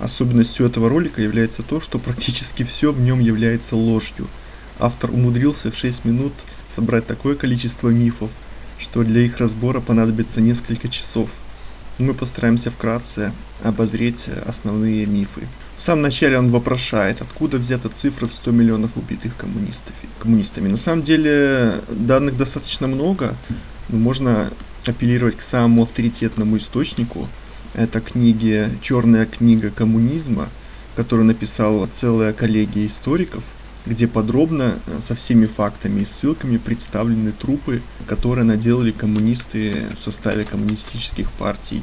Особенностью этого ролика является то, что практически все в нем является ложью. Автор умудрился в 6 минут собрать такое количество мифов, что для их разбора понадобится несколько часов. Мы постараемся вкратце обозреть основные мифы. В самом начале он вопрошает, откуда взята цифра в 100 миллионов убитых коммунистами. На самом деле данных достаточно много, можно апеллировать к самому авторитетному источнику. Это книги «Черная книга коммунизма», которую написала целая коллегия историков – где подробно э, со всеми фактами и ссылками представлены трупы, которые наделали коммунисты в составе коммунистических партий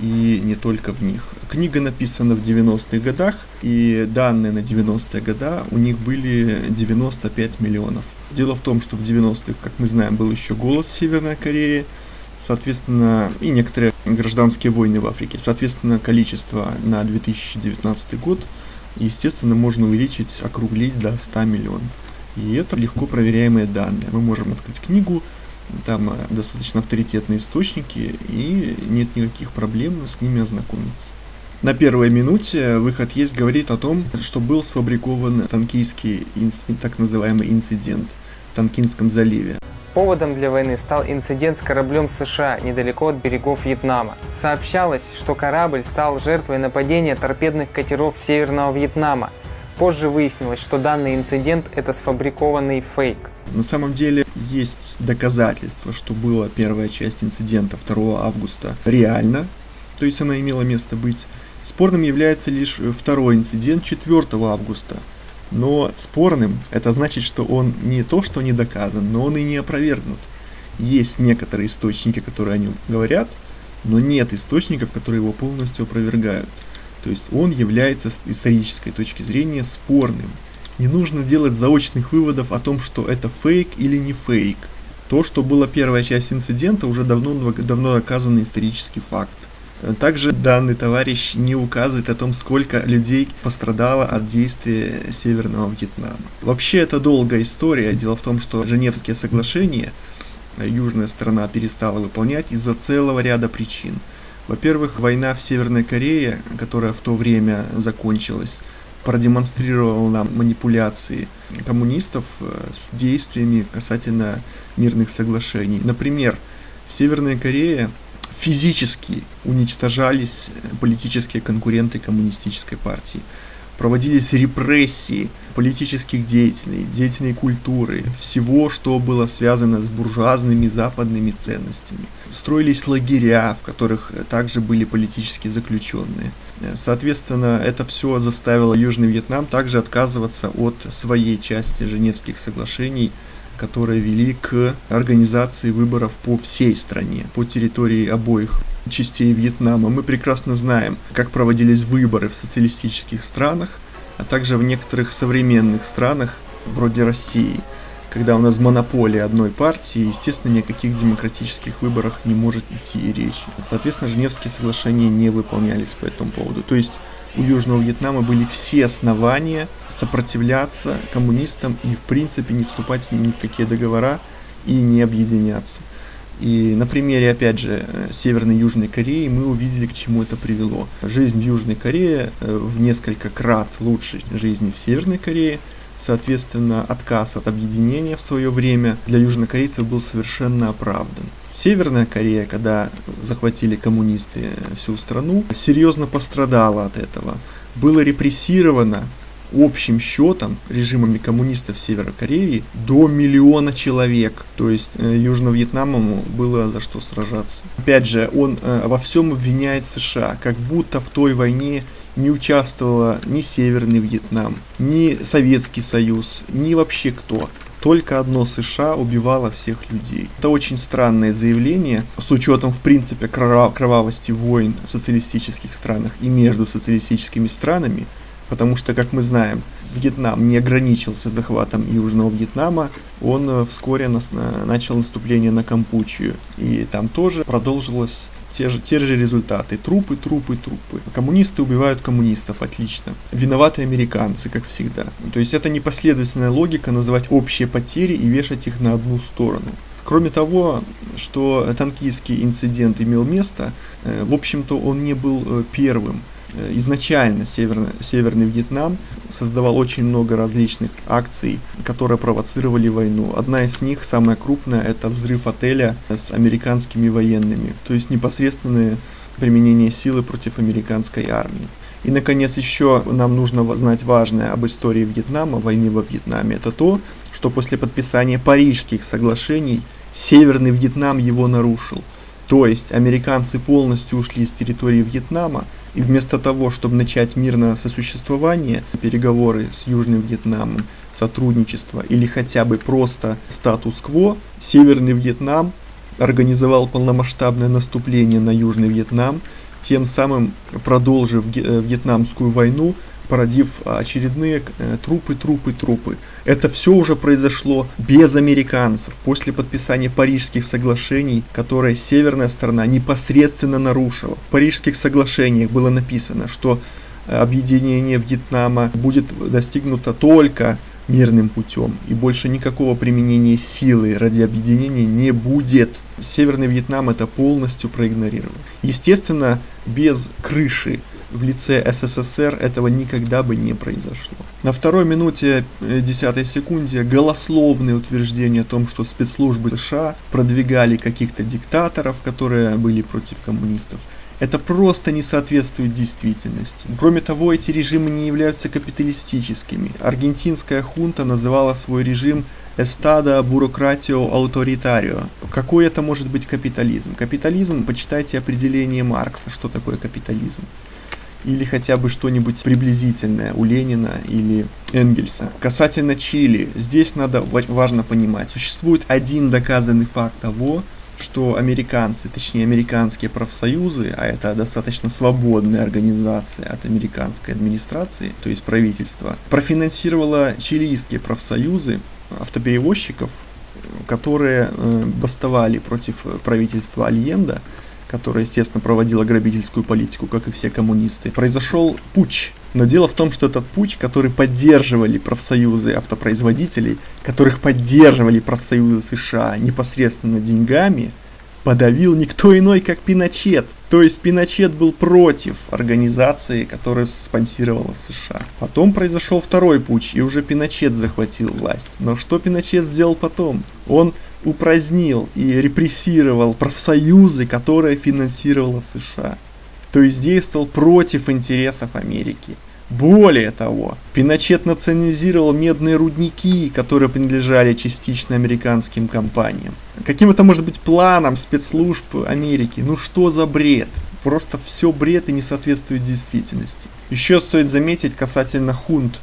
и не только в них. Книга написана в 90-х годах, и данные на 90-е года у них были 95 миллионов. Дело в том, что в 90-х, как мы знаем, был еще голод в Северной Корее, соответственно, и некоторые гражданские войны в Африке. Соответственно, количество на 2019 год естественно, можно увеличить, округлить до 100 миллионов. И это легко проверяемые данные. Мы можем открыть книгу, там э, достаточно авторитетные источники, и нет никаких проблем с ними ознакомиться. На первой минуте выход есть говорит о том, что был сфабрикован танкийский так называемый инцидент в Танкинском заливе. Поводом для войны стал инцидент с кораблем США недалеко от берегов Вьетнама. Сообщалось, что корабль стал жертвой нападения торпедных катеров Северного Вьетнама. Позже выяснилось, что данный инцидент – это сфабрикованный фейк. На самом деле есть доказательства, что была первая часть инцидента 2 августа реально, то есть она имела место быть. Спорным является лишь второй инцидент 4 августа, но спорным это значит, что он не то, что не доказан, но он и не опровергнут. Есть некоторые источники, которые о нем говорят, но нет источников, которые его полностью опровергают. То есть он является с исторической точки зрения спорным. Не нужно делать заочных выводов о том, что это фейк или не фейк. То, что была первая часть инцидента, уже давно, давно доказанный исторический факт. Также данный товарищ не указывает о том, сколько людей пострадало от действия Северного Вьетнама. Вообще это долгая история. Дело в том, что Женевские соглашения южная сторона перестала выполнять из-за целого ряда причин. Во-первых, война в Северной Корее, которая в то время закончилась, продемонстрировала нам манипуляции коммунистов э, с действиями касательно мирных соглашений. Например, в Северной Корее физически уничтожались политические конкуренты коммунистической партии. Проводились репрессии политических деятелей, деятелей культуры, всего, что было связано с буржуазными западными ценностями. Строились лагеря, в которых также были политические заключенные. Соответственно, это все заставило Южный Вьетнам также отказываться от своей части Женевских соглашений которые вели к организации выборов по всей стране, по территории обоих частей Вьетнама. Мы прекрасно знаем, как проводились выборы в социалистических странах, а также в некоторых современных странах, вроде России, когда у нас монополия одной партии, естественно, ни о каких демократических выборах не может идти и речи. Соответственно, Женевские соглашения не выполнялись по этому поводу. То есть у Южного Вьетнама были все основания сопротивляться коммунистам и в принципе не вступать с ними ни в какие договора и не объединяться. И на примере, опять же, Северной и Южной Кореи мы увидели, к чему это привело. Жизнь в Южной Корее э, в несколько крат лучше жизни в Северной Корее. Соответственно, отказ от объединения в свое время для южнокорейцев был совершенно оправдан. Северная Корея, когда захватили коммунисты всю страну, серьезно пострадала от этого. Было репрессировано общим счетом режимами коммунистов Северной Кореи до миллиона человек. То есть э, Южно-Вьетнаму было за что сражаться. Опять же, он э, во всем обвиняет США, как будто в той войне не участвовала ни Северный Вьетнам, ни Советский Союз, ни вообще кто. Только одно США убивало всех людей. Это очень странное заявление, с учетом, в принципе, кровавости войн в социалистических странах и между социалистическими странами, потому что, как мы знаем, Вьетнам не ограничился захватом Южного Вьетнама, он э, вскоре нас, начал наступление на Кампучию, и там тоже продолжилось те же, те же результаты. Трупы, трупы, трупы. Коммунисты убивают коммунистов, отлично. Виноваты американцы, как всегда. То есть это непоследовательная логика называть общие потери и вешать их на одну сторону. Кроме того, что танкийский инцидент имел место, э, в общем-то он не был э, первым. Э, изначально Северный, Северный Вьетнам создавал очень много различных акций, которые провоцировали войну. Одна из них, самая крупная, это взрыв отеля с американскими военными, то есть непосредственное применение силы против американской армии. И, наконец, еще нам нужно знать важное об истории Вьетнама, войны во Вьетнаме. Это то, что после подписания Парижских соглашений Северный Вьетнам его нарушил. То есть американцы полностью ушли с территории Вьетнама, и вместо того, чтобы начать мирное сосуществование, переговоры с Южным Вьетнамом, сотрудничество или хотя бы просто статус-кво, Северный Вьетнам организовал полномасштабное наступление на Южный Вьетнам, тем самым продолжив э, Вьетнамскую войну, породив очередные э, трупы, трупы, трупы. Это все уже произошло без американцев, после подписания Парижских соглашений, которые северная сторона непосредственно нарушила. В Парижских соглашениях было написано, что э, объединение Вьетнама будет достигнуто только мирным путем, и больше никакого применения силы ради объединения не будет. Северный Вьетнам это полностью проигнорировал. Естественно, без крыши в лице СССР этого никогда бы не произошло. На второй минуте э, десятой секунде голословные утверждения о том, что спецслужбы США продвигали каких-то диктаторов, которые были против коммунистов, это просто не соответствует действительности. Кроме того, эти режимы не являются капиталистическими. Аргентинская хунта называла свой режим «Estado Burocratio Autoritario». Какой это может быть капитализм? Капитализм, почитайте определение Маркса, что такое капитализм или хотя бы что-нибудь приблизительное у Ленина или Энгельса. Касательно Чили, здесь надо важно понимать, существует один доказанный факт того, что американцы, точнее американские профсоюзы, а это достаточно свободная организация от американской администрации, то есть правительства, профинансировала чилийские профсоюзы автоперевозчиков, которые э, бастовали против правительства Альенда, которое, естественно, проводило грабительскую политику, как и все коммунисты. Произошел путь но дело в том, что этот путь, который поддерживали профсоюзы автопроизводителей, которых поддерживали профсоюзы США непосредственно деньгами, подавил никто иной, как Пиночет. То есть Пиночет был против организации, которая спонсировала США. Потом произошел второй путь, и уже Пиночет захватил власть. Но что Пиночет сделал потом? Он упразднил и репрессировал профсоюзы, которые финансировала США то есть действовал против интересов Америки. Более того, Пиночет национализировал медные рудники, которые принадлежали частично американским компаниям. Каким это может быть планом спецслужб Америки? Ну что за бред? Просто все бред и не соответствует действительности. Еще стоит заметить касательно хунт.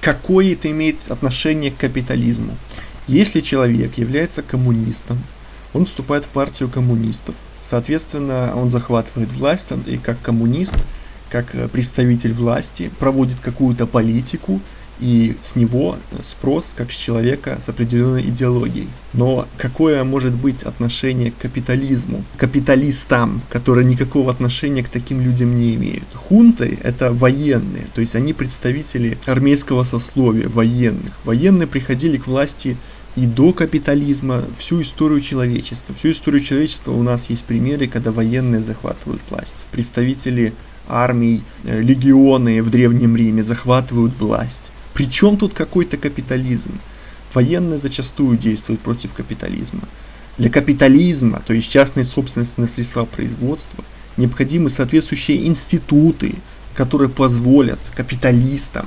Какое это имеет отношение к капитализму? Если человек является коммунистом, он вступает в партию коммунистов, Соответственно, он захватывает власть и как коммунист, как э, представитель власти проводит какую-то политику, и с него спрос как с человека с определенной идеологией. Но какое может быть отношение к капитализму, капиталистам, которые никакого отношения к таким людям не имеют? Хунты — это военные, то есть они представители армейского сословия, военных. Военные приходили к власти и до капитализма, всю историю человечества. Всю историю человечества у нас есть примеры, когда военные захватывают власть. Представители армий, э, легионы в Древнем Риме захватывают власть. Причем тут какой-то капитализм? Военные зачастую действуют против капитализма. Для капитализма, то есть частной собственности на средства производства, необходимы соответствующие институты, которые позволят капиталистам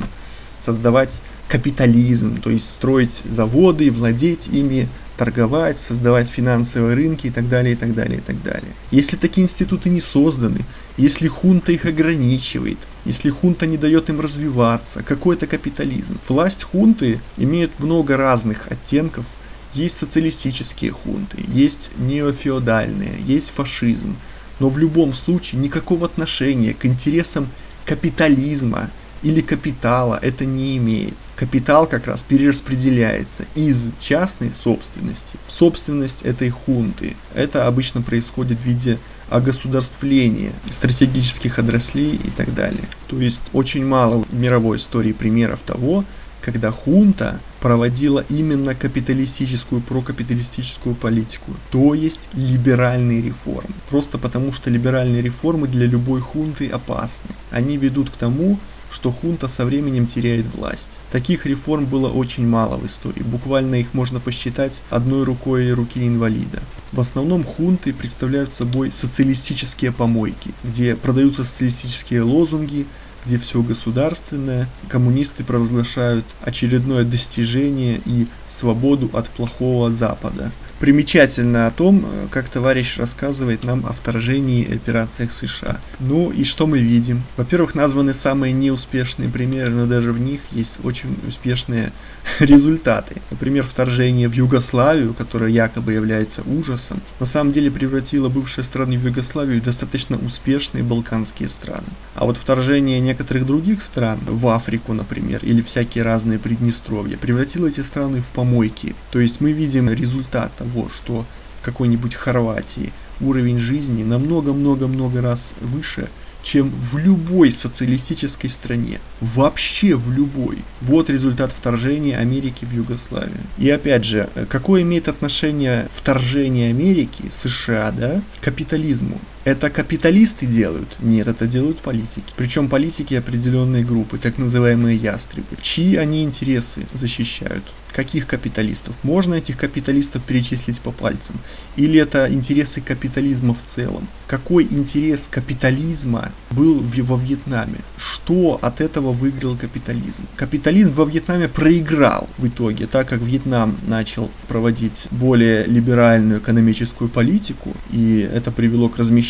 создавать капитализм, то есть строить заводы, владеть ими, торговать, создавать финансовые рынки и так далее, и так далее, и так далее. Если такие институты не созданы, если хунта их ограничивает, если хунта не дает им развиваться, какой это капитализм? Власть хунты имеет много разных оттенков. Есть социалистические хунты, есть неофеодальные, есть фашизм. Но в любом случае никакого отношения к интересам капитализма или капитала это не имеет. Капитал как раз перераспределяется из частной собственности в собственность этой хунты. Это обычно происходит в виде огосударствления стратегических отраслей и так далее. То есть очень мало в мировой истории примеров того, когда хунта проводила именно капиталистическую, прокапиталистическую политику, то есть либеральные реформы. Просто потому, что либеральные реформы для любой хунты опасны. Они ведут к тому, что хунта со временем теряет власть. Таких реформ было очень мало в истории, буквально их можно посчитать одной рукой руки инвалида. В основном хунты представляют собой социалистические помойки, где продаются социалистические лозунги, где все государственное, коммунисты провозглашают очередное достижение и свободу от плохого Запада примечательно о том, э, как товарищ рассказывает нам о вторжении и операциях США. Ну и что мы видим? Во-первых, названы самые неуспешные примеры, но даже в них есть очень успешные результаты. Например, вторжение в Югославию, которое якобы является ужасом, на самом деле превратило бывшие страны в Югославию в достаточно успешные балканские страны. А вот вторжение некоторых других стран, в Африку, например, или всякие разные Приднестровья, превратило эти страны в помойки. То есть мы видим результат того, что в какой-нибудь Хорватии уровень жизни намного-много-много раз выше, чем в любой социалистической стране. Вообще в любой. Вот результат вторжения Америки в Югославию. И опять же, какое имеет отношение вторжение Америки, США, да, к капитализму? Это капиталисты делают? Нет, это делают политики. Причем политики определенной группы, так называемые ястребы. Чьи они интересы защищают? Каких капиталистов? Можно этих капиталистов перечислить по пальцам? Или это интересы капитализма в целом? Какой интерес капитализма был во Вьетнаме? Что от этого выиграл капитализм? Капитализм во Вьетнаме проиграл в итоге, так как Вьетнам начал проводить более либеральную экономическую политику, и это привело к размещению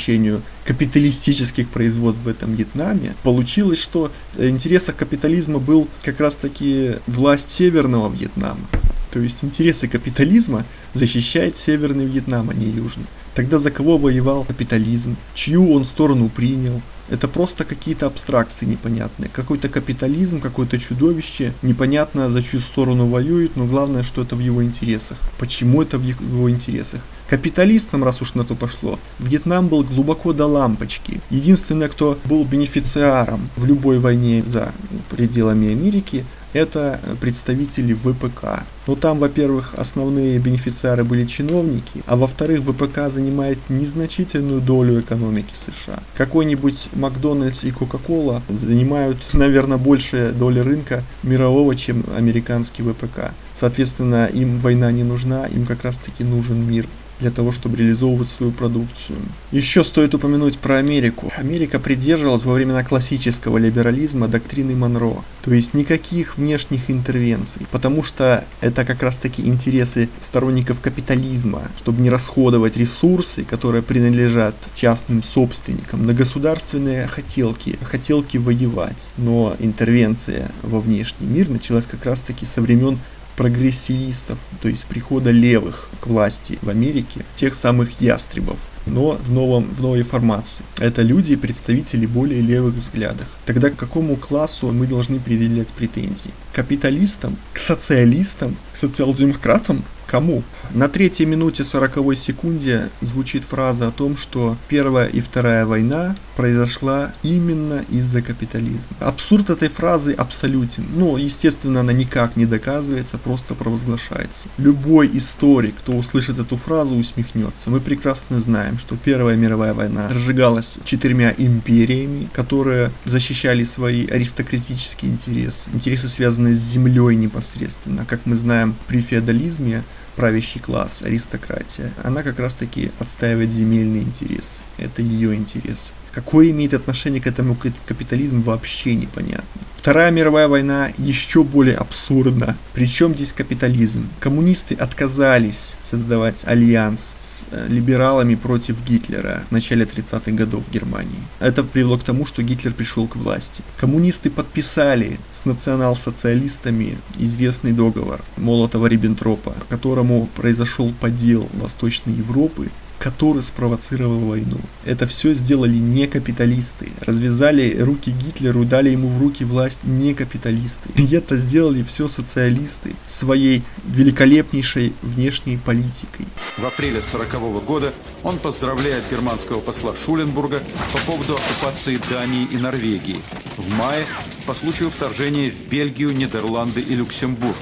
капиталистических производств в этом Вьетнаме. Получилось, что интересах капитализма был как раз таки власть Северного Вьетнама. То есть интересы капитализма защищает Северный Вьетнам, а не Южный. Тогда за кого воевал капитализм? Чью он сторону принял? Это просто какие-то абстракции непонятные. Какой-то капитализм, какое-то чудовище, непонятно за чью сторону воюет, но главное, что это в его интересах. Почему это в его интересах? Капиталистам, раз уж на то пошло, Вьетнам был глубоко до лампочки. Единственное, кто был бенефициаром в любой войне за пределами Америки, это представители ВПК. Но там, во-первых, основные бенефициары были чиновники, а во-вторых, ВПК занимает незначительную долю экономики США. Какой-нибудь Макдональдс и Кока-Кола занимают, наверное, большая доля рынка мирового, чем американский ВПК. Соответственно, им война не нужна, им как раз таки нужен мир для того, чтобы реализовывать свою продукцию. Еще стоит упомянуть про Америку. Америка придерживалась во времена классического либерализма доктрины Монро, то есть никаких внешних интервенций, потому что это как раз таки интересы сторонников капитализма, чтобы не расходовать ресурсы, которые принадлежат частным собственникам, на государственные хотелки, хотелки воевать. Но интервенция во внешний мир началась как раз таки со времен прогрессивистов, то есть прихода левых к власти в Америке, тех самых ястребов, но в, новом, в новой формации. Это люди, представители более левых взглядов. Тогда к какому классу мы должны предъявлять претензии? К капиталистам? К социалистам? К социал-демократам? Кому? На третьей минуте 40 секунде звучит фраза о том, что Первая и Вторая война произошла именно из-за капитализма. Абсурд этой фразы абсолютен. Ну, естественно, она никак не доказывается, просто провозглашается. Любой историк, кто услышит эту фразу, усмехнется. Мы прекрасно знаем, что Первая мировая война разжигалась четырьмя империями, которые защищали свои аристократические интересы. Интересы, связанные с землей непосредственно. Как мы знаем, при феодализме правящий класс, аристократия, она как раз таки отстаивает земельный интерес. Это ее интерес. Какое имеет отношение к этому капитализм, вообще непонятно. Вторая мировая война еще более абсурдна. Причем здесь капитализм? Коммунисты отказались создавать альянс с э, либералами против Гитлера в начале 30-х годов в Германии. Это привело к тому, что Гитлер пришел к власти. Коммунисты подписали с национал-социалистами известный договор Молотова-Риббентропа, по которому произошел подел Восточной Европы который спровоцировал войну. Это все сделали не капиталисты. Развязали руки Гитлеру, дали ему в руки власть не капиталисты. И это сделали все социалисты своей великолепнейшей внешней политикой. В апреле 40 года он поздравляет германского посла Шуленбурга по поводу оккупации Дании и Норвегии. В мае по случаю вторжения в Бельгию, Нидерланды и Люксембург.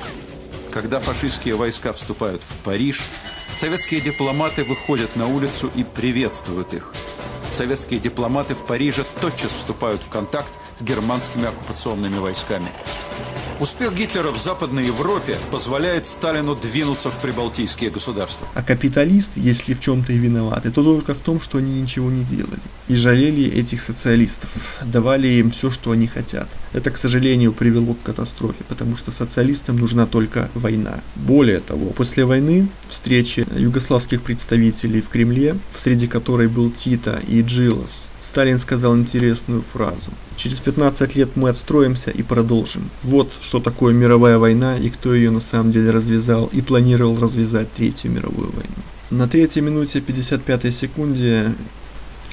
Когда фашистские войска вступают в Париж, советские дипломаты выходят на улицу и приветствуют их. Советские дипломаты в Париже тотчас вступают в контакт с германскими оккупационными войсками. Успех Гитлера в Западной Европе позволяет Сталину двинуться в прибалтийские государства. А капиталист, если в чем-то и виноваты, то только в том, что они ничего не делали. И жалели этих социалистов, давали им все, что они хотят. Это, к сожалению, привело к катастрофе, потому что социалистам нужна только война. Более того, после войны встречи югославских представителей в Кремле, среди которой был Тита и Джилос, Сталин сказал интересную фразу. Через 15 лет мы отстроимся и продолжим. Вот что такое мировая война и кто ее на самом деле развязал и планировал развязать Третью мировую войну. На третьей минуте 55 секунде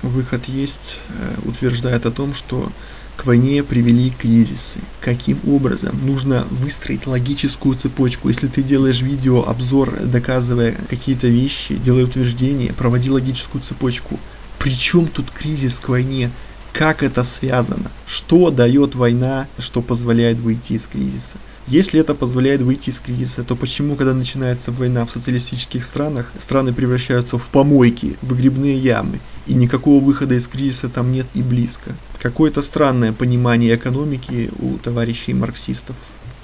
выход есть, э, утверждает о том, что к войне привели кризисы. Каким образом? Нужно выстроить логическую цепочку. Если ты делаешь видео, обзор, доказывая какие-то вещи, делая утверждения, проводи логическую цепочку. Причем тут кризис к войне? Как это связано, что дает война, что позволяет выйти из кризиса. Если это позволяет выйти из кризиса, то почему, когда начинается война в социалистических странах, страны превращаются в помойки, в выгребные ямы, и никакого выхода из кризиса там нет и близко? Какое-то странное понимание экономики у товарищей марксистов.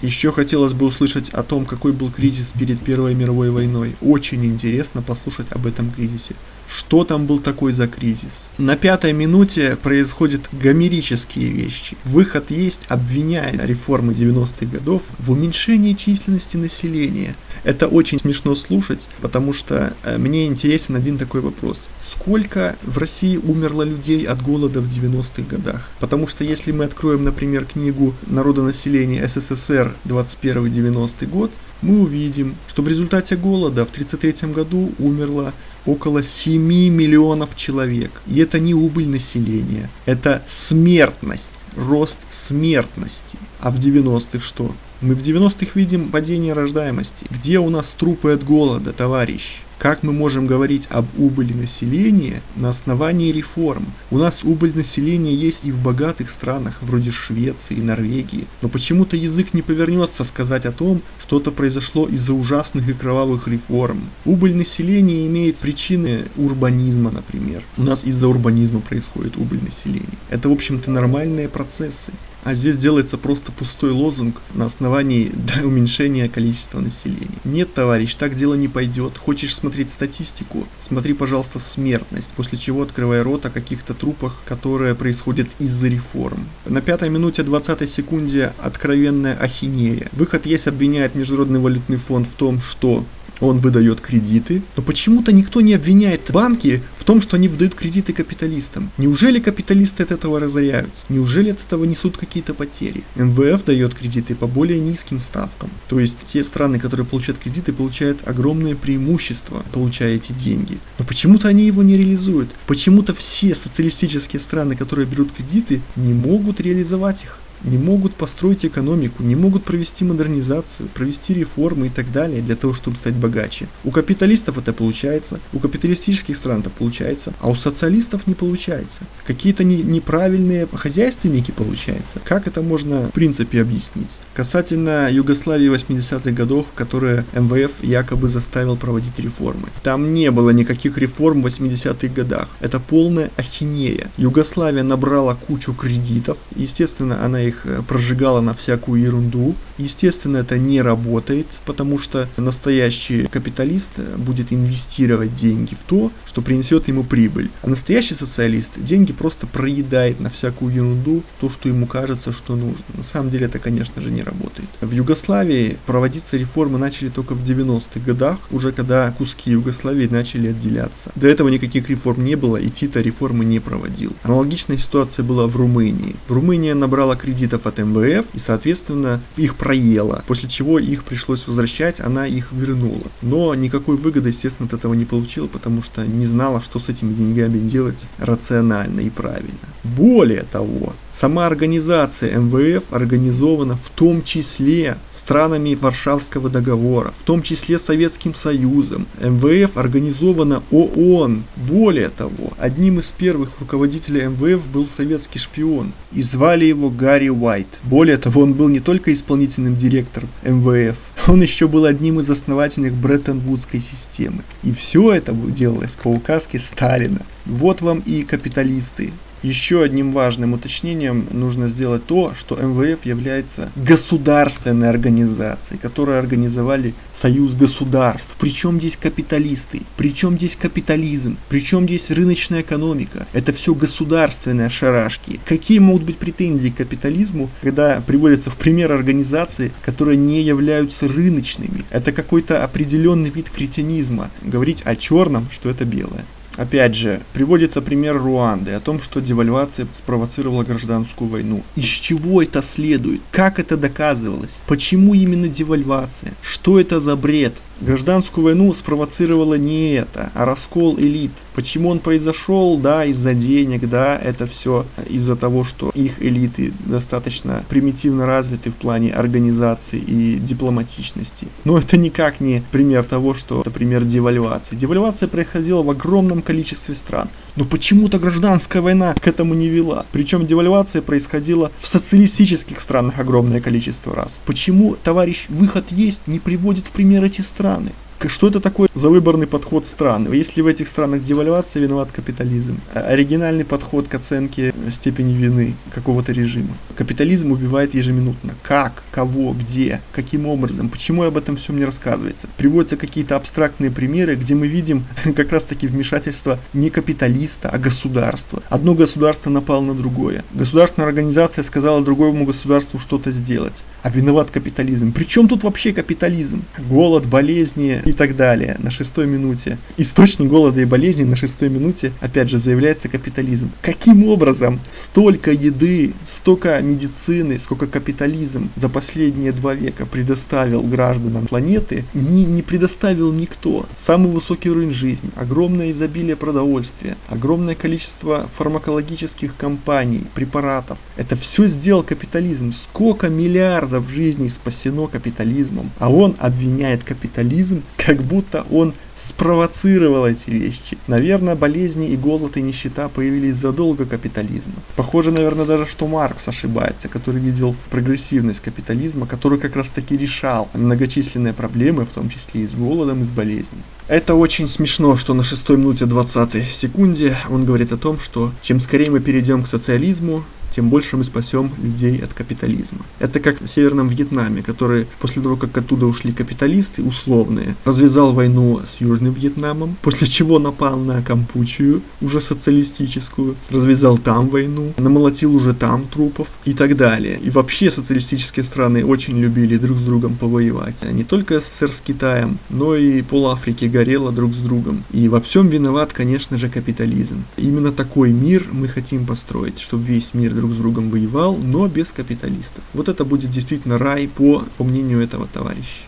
Еще хотелось бы услышать о том, какой был кризис перед Первой мировой войной. Очень интересно послушать об этом кризисе. Что там был такой за кризис? На пятой минуте происходят гомерические вещи. Выход есть, обвиняет реформы 90-х годов в уменьшении численности населения. Это очень смешно слушать, потому что э, мне интересен один такой вопрос. Сколько в России умерло людей от голода в 90-х годах? Потому что если мы откроем, например, книгу народонаселения СССР 21-90 год, мы увидим, что в результате голода в 1933 году умерло около 7 миллионов человек. И это не убыль населения, это смертность, рост смертности. А в 90-х что? Мы в 90-х видим падение рождаемости. Где у нас трупы от голода, товарищ? Как мы можем говорить об убыли населения на основании реформ? У нас убыль населения есть и в богатых странах, вроде Швеции и Норвегии. Но почему-то язык не повернется сказать о том, что это произошло из-за ужасных и кровавых реформ. Убыль населения имеет причины урбанизма, например. У нас из-за урбанизма происходит убыль населения. Это, в общем-то, нормальные процессы. А здесь делается просто пустой лозунг на основании да, уменьшения количества населения. Нет, товарищ, так дело не пойдет. Хочешь смотреть статистику? Смотри, пожалуйста, смертность, после чего открывай рот о каких-то трупах, которые происходят из-за реформ. На пятой минуте 20 секунде откровенная ахинея. Выход есть обвиняет Международный валютный фонд в том, что он выдает кредиты, но почему-то никто не обвиняет банки в том, что они выдают кредиты капиталистам. Неужели капиталисты от этого разоряются? Неужели от этого несут какие-то потери? МВФ дает кредиты по более низким ставкам. То есть те страны, которые получают кредиты, получают огромное преимущество, получая эти деньги. Но почему-то они его не реализуют. Почему-то все социалистические страны, которые берут кредиты, не могут реализовать их не могут построить экономику, не могут провести модернизацию, провести реформы и так далее для того, чтобы стать богаче. У капиталистов это получается, у капиталистических стран это получается, а у социалистов не получается. Какие-то не, неправильные хозяйственники получается. Как это можно в принципе объяснить? Касательно Югославии 80-х годов, которые МВФ якобы заставил проводить реформы. Там не было никаких реформ в 80-х годах. Это полная ахинея. Югославия набрала кучу кредитов. Естественно, она их их э, прожигала на всякую ерунду. Естественно, это не работает, потому что настоящий капиталист будет инвестировать деньги в то, что принесет ему прибыль. А настоящий социалист деньги просто проедает на всякую ерунду, то, что ему кажется, что нужно. На самом деле это, конечно же, не работает. В Югославии проводиться реформы начали только в 90-х годах, уже когда куски Югославии начали отделяться. До этого никаких реформ не было, и Тита реформы не проводил. Аналогичная ситуация была в Румынии. Румыния набрала кредит кредитов от МВФ, и, соответственно, их проела, после чего их пришлось возвращать, она их вернула. Но никакой выгоды, естественно, от этого не получила, потому что не знала, что с этими деньгами делать рационально и правильно. Более того, сама организация МВФ организована в том числе странами Варшавского договора, в том числе Советским Союзом. МВФ организована ООН. Более того, одним из первых руководителей МВФ был советский шпион, и звали его Гарри Уайт. Более того, он был не только исполнительным директором МВФ, он еще был одним из основателей Бреттон-Вудской системы. И все это делалось по указке Сталина. Вот вам и капиталисты, еще одним важным уточнением нужно сделать то, что МВФ является государственной организацией, которую организовали Союз государств. Причем здесь капиталисты, причем здесь капитализм, причем здесь рыночная экономика. Это все государственные шарашки. Какие могут быть претензии к капитализму, когда приводятся в пример организации, которые не являются рыночными? Это какой-то определенный вид кретинизма. Говорить о черном, что это белое. Опять же, приводится пример Руанды о том, что девальвация спровоцировала гражданскую войну. Из чего это следует? Как это доказывалось? Почему именно девальвация? Что это за бред? Гражданскую войну спровоцировало не это, а раскол элит. Почему он произошел? Да, из-за денег, да, это все из-за того, что их элиты достаточно примитивно развиты в плане организации и дипломатичности. Но это никак не пример того, что это пример девальвации. Девальвация происходила в огромном количестве стран. Но почему-то гражданская война к этому не вела. Причем девальвация происходила в социалистических странах огромное количество раз. Почему, товарищ, выход есть, не приводит в пример эти страны? Что это такое за выборный подход стран? Если в этих странах девальвация, виноват капитализм. А оригинальный подход к оценке степени вины какого-то режима. Капитализм убивает ежеминутно. Как? Кого? Где? Каким образом? Почему об этом всем не рассказывается? Приводятся какие-то абстрактные примеры, где мы видим как раз таки вмешательство не капиталиста, а государства. Одно государство напало на другое. Государственная организация сказала другому государству что-то сделать. А виноват капитализм. Причем тут вообще капитализм? Голод, болезни, и так далее на шестой минуте. Источник голода и болезней на шестой минуте, опять же, заявляется капитализм. Каким образом столько еды, столько медицины, сколько капитализм за последние два века предоставил гражданам планеты, не, не предоставил никто. Самый высокий уровень жизни, огромное изобилие продовольствия, огромное количество фармакологических компаний, препаратов. Это все сделал капитализм. Сколько миллиардов жизней спасено капитализмом, а он обвиняет капитализм как будто он спровоцировал эти вещи. Наверное, болезни и голод и нищета появились задолго капитализма. Похоже, наверное, даже что Маркс ошибается, который видел прогрессивность капитализма, который как раз таки решал многочисленные проблемы, в том числе и с голодом, и с болезнью. Это очень смешно, что на 6 минуте 20 секунде он говорит о том, что чем скорее мы перейдем к социализму, тем больше мы спасем людей от капитализма. Это как в Северном Вьетнаме, который после того, как оттуда ушли капиталисты условные, развязал войну с Южным Вьетнамом, после чего напал на Кампучию, уже социалистическую, развязал там войну, намолотил уже там трупов и так далее. И вообще социалистические страны очень любили друг с другом повоевать. А не только СССР с Китаем, но и пол Африки горело друг с другом. И во всем виноват, конечно же, капитализм. Именно такой мир мы хотим построить, чтобы весь мир друг с другом воевал, но без капиталистов. Вот это будет действительно рай по, по мнению этого товарища.